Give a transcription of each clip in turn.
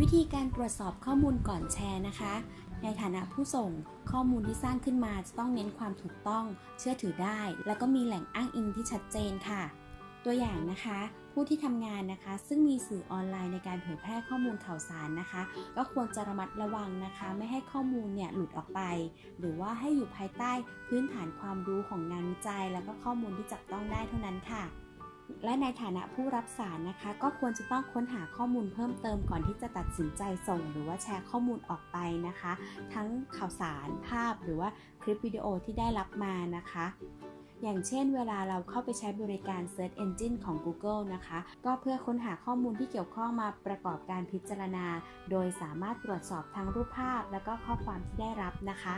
วิธีการตรวจสอบข้อมูลก่อนแชร์นะคะ ในฐานะผู้ส่งข้อมูลที่สร้างขึ้นมาจะต้องเน้นความถูกต้อง เชื่อถือได้ แล้วก็มีแหล่งอ้างอิงที่ชัดเจนค่ะ ตัวอย่างนะคะ ผู้ที่ทำงานนะคะ ซึ่งมีสื่อออนไลน์ในการเผยแพร่ข้อมูลข่าวสารนะคะ ก็ควรจะระมัดระวังนะคะ ไม่ให้ข้อมูลเนี่ยหลุดออกไป หรือว่าให้อยู่ภายใต้พื้นฐานความรู้ของงานวิจัย แล้วก็ข้อมูลที่จับต้องได้เท่านั้นค่ะ และในฐานะผู้รับสารนะคะ ก็ควรจะต้องค้นหาข้อมูลเพิ่มเติมก่อนที่จะตัดสินใจส่ง หรือว่าแชร์ข้อมูลออกไปนะคะ ทั้งข่าวสารภาพหรือว่าคลิปวิดีโอที่ได้รับมานะคะอย่างเช่นเวลาเราเข้าไปใช้บริการ Search Engine ของ Google นะคะ ก็เพื่อค้นหาข้อมูลที่เกี่ยวข้องมาประกอบการพิจารณา โดยสามารถตรวจสอบทั้งรูปภาพและก็ข้อความที่ได้รับนะคะ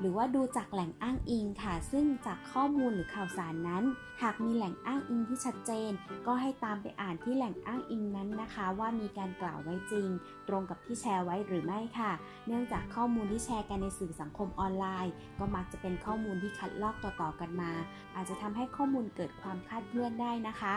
หรือว่าดูจากแหล่งอ้างอิงค่ะ ซึ่งจากข้อมูลหรือข่าวสารนั้น หากมีแหล่งอ้างอิงที่ชัดเจน ก็ให้ตามไปอ่านที่แหล่งอ้างอิงนั้นนะคะ ว่ามีการกล่าวไว้จริง ตรงกับที่แชร์ไว้หรือไม่ค่ะ เนื่องจากข้อมูลที่แชร์กันในสื่อสังคมออนไลน์ ก็มักจะเป็นข้อมูลที่คัดลอกต่อๆกันมา อาจจะทำให้ข้อมูลเกิดความคลาดเคลื่อนได้นะคะ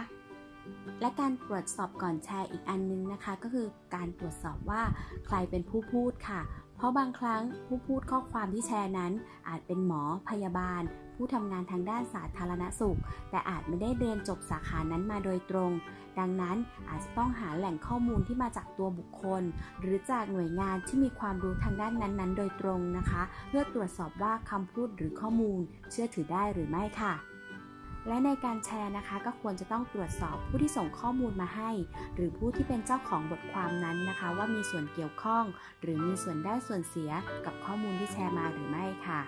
และการตรวจสอบก่อนแชร์อีกอันนึงนะคะ ก็คือการตรวจสอบว่าใครเป็นผู้พูดค่ะ เพราะบางครั้งผู้พูดข้อความที่แชร์นั้น อาจเป็นหมอพยาบาล ผู้ทำงานทางด้านสาธารณสุข แต่อาจไม่ได้เรียนจบสาขานั้นมาโดยตรง ดังนั้นอาจจะต้องหาแหล่งข้อมูลที่มาจากตัวบุคคล หรือจากหน่วยงานที่มีความรู้ทางด้านนั้นๆ โดยตรงนะคะ เพื่อตรวจสอบว่าคำพูดหรือข้อมูล เชื่อถือได้หรือไม่ค่ะ และในการแชร์นะคะ ก็ควรจะต้องตรวจสอบผู้ที่ส่งข้อมูลมาให้ หรือผู้ที่เป็นเจ้าของบทความนั้นนะคะ ว่ามีส่วนเกี่ยวข้อง หรือมีส่วนได้ส่วนเสียกับข้อมูลที่แชร์มาหรือไม่ค่ะ